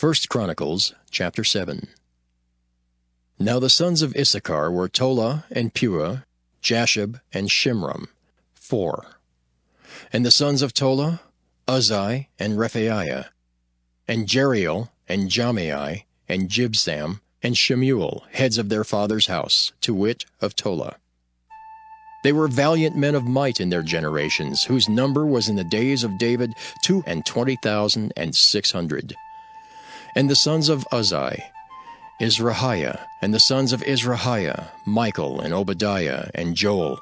First Chronicles chapter 7 Now the sons of Issachar were Tola and Puah, Jashub and Shimram, four. And the sons of Tola, Uzzi and Rephaiah, and Jeriel and Jahmai and Jibsam and Shemuel, heads of their father's house, to wit, of Tola. They were valiant men of might in their generations, whose number was in the days of David two and twenty thousand and six hundred. And the sons of Uzzi, Izrahiah, and the sons of Izrahiah, Michael and Obadiah and Joel,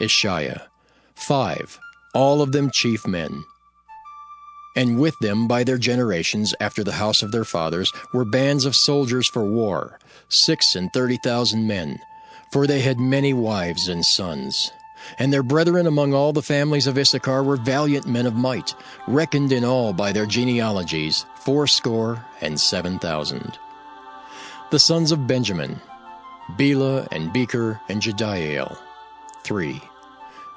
Ishiah, five, all of them chief men. And with them by their generations after the house of their fathers were bands of soldiers for war, six and thirty thousand men, for they had many wives and sons. And their brethren among all the families of Issachar were valiant men of might, reckoned in all by their genealogies, fourscore and seven thousand. The sons of Benjamin, Bela and Becher and Jediael, three.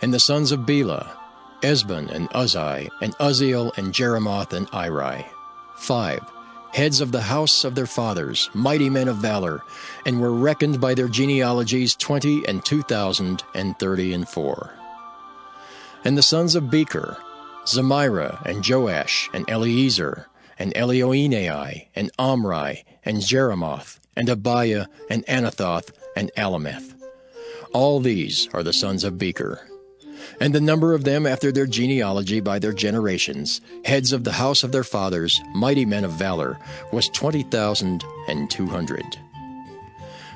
And the sons of Bela, Ezbon and Uzzi, and Uzziel and Jeremoth and Iri, five heads of the house of their fathers, mighty men of valor, and were reckoned by their genealogies twenty and two thousand and thirty and four. And the sons of Becher, Zemira and Joash and Eliezer and Elioenai and Omri and Jeremoth and Abiah and Anathoth and Alameth. All these are the sons of Becher and the number of them after their genealogy by their generations, heads of the house of their fathers, mighty men of valor, was twenty thousand and two hundred.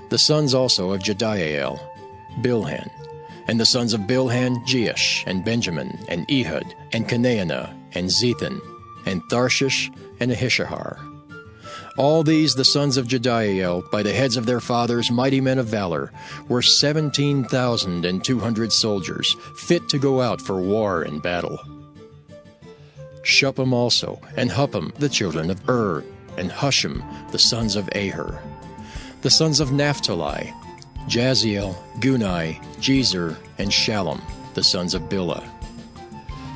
The sons also of Jediael, Bilhan, and the sons of Bilhan, Jeish, and Benjamin, and Ehud, and Chenaanah, and Zethan, and Tharshish, and Ahishahar. All these, the sons of Jediael, by the heads of their fathers, mighty men of valor, were seventeen thousand and two hundred soldiers, fit to go out for war and battle. Shuppim also, and Huppim, the children of Ur, and Hushim, the sons of Aher. The sons of Naphtali, Jaziel, Guni, Jezer, and Shallum, the sons of Bilhah.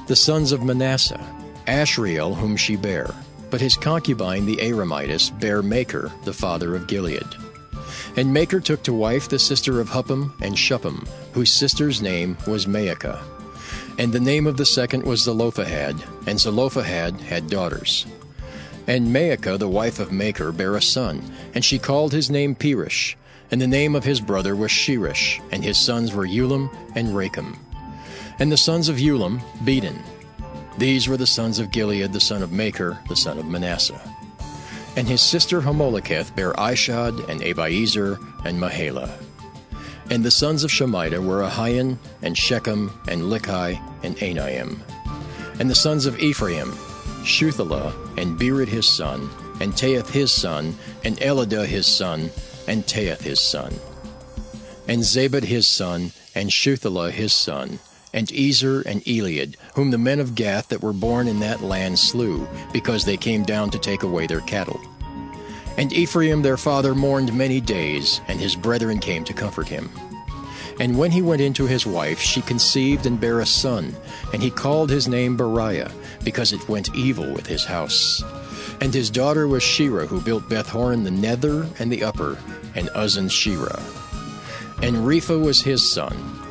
The sons of Manasseh, Ashriel, whom she bare, but his concubine, the Aramitess, bare Machir, the father of Gilead. And Machir took to wife the sister of Huppim and Shuppim, whose sister's name was Maacah. And the name of the second was Zelophehad, and Zelophehad had daughters. And Maacah, the wife of Machir, bare a son, and she called his name Peresh, and the name of his brother was Sheresh, and his sons were Ulam and Rakem. And the sons of Ulam, Bedan, these were the sons of Gilead, the son of Machir, the son of Manasseh. And his sister Hammoleketh bare Ishad, and Abiezer, and Mahalah. And the sons of Shemida were Ahian, and Shechem, and Likhi, and Anaim. And the sons of Ephraim, Shuthelah, and Bered his son, and Tahath his son, and Eladah his son, and Tahath his son. And Zabad his son, and Shuthelah his son, and Ezer and Elead, whom the men of Gath that were born in that land slew, because they came down to take away their cattle. And Ephraim their father mourned many days, and his brethren came to comfort him. And when he went into his wife, she conceived and bare a son, and he called his name Beriah, because it went evil with his house. And his daughter was Shera, who built Bethhoron the nether and the upper, and Uzzen Shera. And Repha was his son,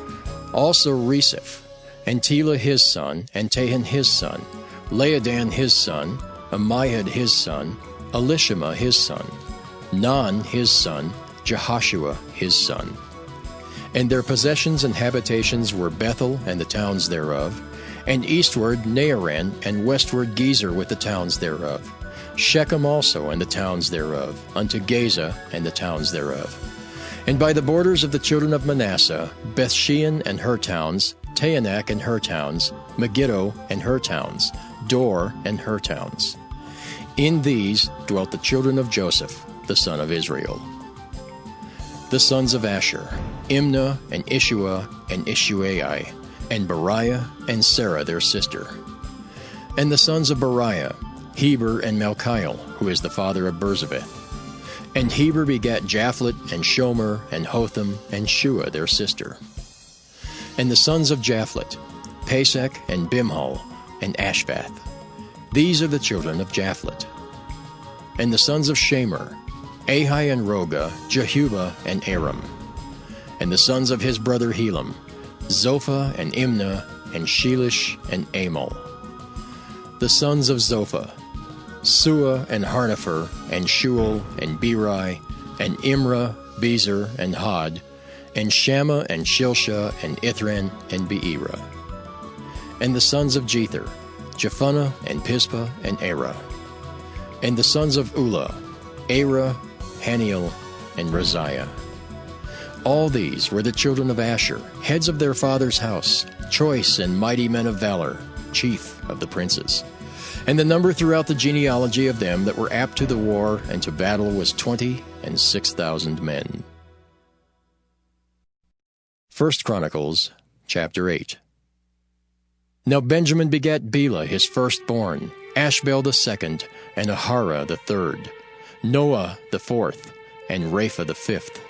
also Reseph, and Tela his son, and Tahan his son, Laadan his son, Ammihud his son, Elishama his son, Nan his son, Jehoshua his son. And their possessions and habitations were Bethel and the towns thereof, and eastward Naaran, and westward Gezer with the towns thereof, Shechem also and the towns thereof, unto Gaza and the towns thereof. And by the borders of the children of Manasseh, Bethshean and her towns, Taanach and her towns, Megiddo and her towns, Dor and her towns. In these dwelt the children of Joseph, the son of Israel. The sons of Asher, Imnah and Ishua and Ishuai, and Beriah and Sarah their sister. And the sons of Beriah, Heber and Malchiel, who is the father of Birzaveth. And Heber begat Japhlet, and Shomer, and Hotham, and Shua their sister. And the sons of Japhlet, Pasach, and Bimhal, and Ashvath. These are the children of Japhlet. And the sons of Shamer, Ahi and Roga, Jehubah and Aram. And the sons of his brother Helam, Zophah and Imnah, and Shelish and Amal. The sons of Zophah, Suah and Harnepher, and Shual and Beri, and Imra, Bezer, and Had, and Shammah and Shilsha and Ithran, and Beerah. And the sons of Jether, Jephunneh, and Pispa, and Era. And the sons of Ulla, Era, Haniel, and Raziah. All these were the children of Asher, heads of their father's house, choice and mighty men of valor, chief of the princes. And the number throughout the genealogy of them that were apt to the war and to battle was twenty and six thousand men. First Chronicles chapter 8 Now Benjamin begat Bela his firstborn, Ashbel the second, and Aharah the third, Noah the fourth, and Rapha the fifth.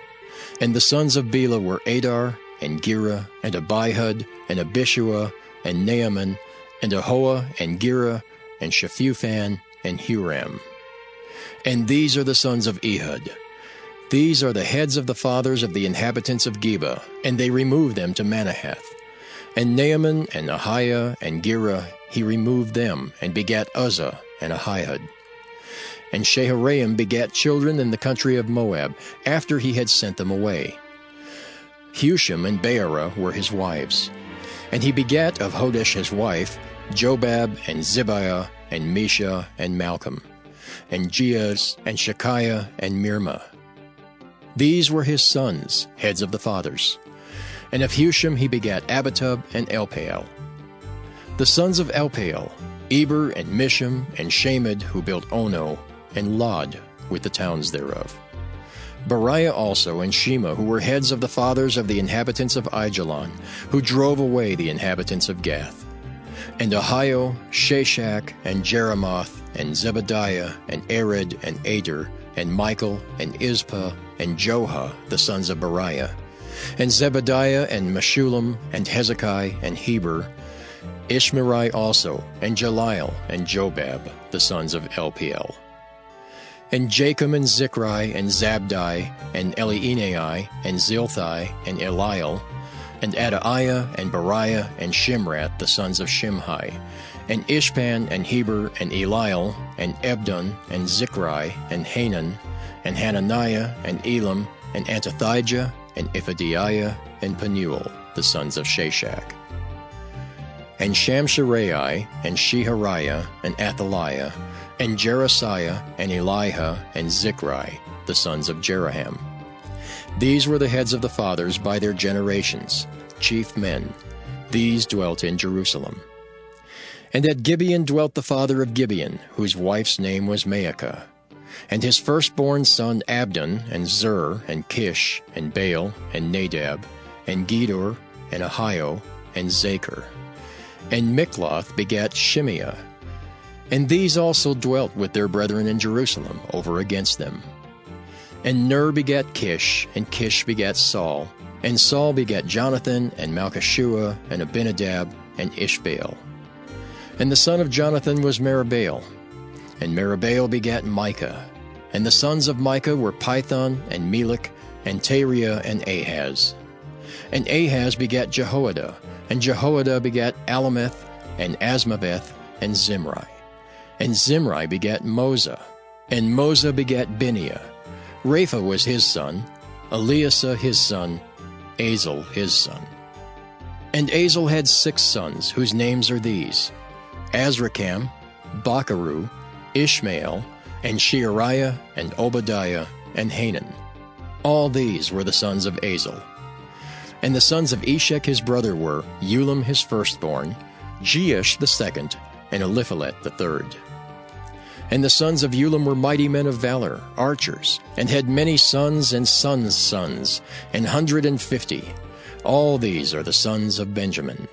And the sons of Bela were Adar, and Gera, and Abihud, and Abishua, and Naaman, and Ahoah, and Gera, and Shephuphan, and Huram. And these are the sons of Ehud. These are the heads of the fathers of the inhabitants of Geba, and they removed them to Manahath. And Naaman, and Ahiah, and Gera, he removed them, and begat Uzzah, and Ahihud. And Shaharaim begat children in the country of Moab, after he had sent them away. Hushim and Baarah were his wives. And he begat of Hodesh his wife, Jobab, and Zibiah, and Mesha, and Malcham, and Jeuz, and Shekiah, and Mirmah. These were his sons, heads of the fathers. And of Hushim he begat Abitub and Elpaal. The sons of Elpaal, Eber and Misham and Shamed, who built Ono, and Lod, with the towns thereof. Beriah also and Shema, who were heads of the fathers of the inhabitants of Ajalon, who drove away the inhabitants of Gath. And Ahio, Shashak, and Jeremoth, and Zebadiah, and Ared, and Ader, and Michael, and Izpah, and Joha, the sons of Beriah, and Zebadiah, and Meshullam, and Hezekiah, and Heber, Ishmerai also, and Jeliel, and Jobab, the sons of Elpaal. And Jacob, and Zichri, and Zabdi, and Elienai, and Zilthai, and Eliel, and Adaiah, and Beriah, and Shimrath, the sons of Shimhi, and Ishpan, and Heber, and Eliel, and Ebdon, and Zichri, and Hanan, and Hananiah, and Elam, and Antothijah, and Iphidiah, and Penuel, the sons of Shashak. And Shamsherai, and Shehariah, and Athaliah, and Jerasiah, and Eliha, and Zichri, the sons of Jeraham. These were the heads of the fathers by their generations, chief men. These dwelt in Jerusalem. And at Gibeon dwelt the father of Gibeon, whose wife's name was Maacah. And his firstborn son Abdon, and Zer, and Kish, and Baal, and Nadab, and Gedor, and Ahio, and Zachar. And Mikloth begat Shimeah. And these also dwelt with their brethren in Jerusalem, over against them. And Ner begat Kish, and Kish begat Saul, and Saul begat Jonathan, and Malchishua, and Abinadab, and Ishbaal. And the son of Jonathan was Meribbaal. And Meribbaal begat Micah. And the sons of Micah were Pithon, and Melech, and Tarea, and Ahaz. And Ahaz begat Jehoiada, and Jehoiada begat Alemeth, and Azmaveth, and Zimri. And Zimri begat Moza, and Moza begat Bineah. Rapha was his son, Eleasah his son, Azel his son. And Azel had six sons, whose names are these Azrikam, Bocheru, Ishmael, and Sheariah, and Obadiah, and Hanan. All these were the sons of Azel. And the sons of Eshek his brother were Ulam his firstborn, Jeush the second, and Eliphelet the third. And the sons of Ulam were mighty men of valor, archers, and had many sons and sons' sons, an hundred and fifty. All these are the sons of Benjamin.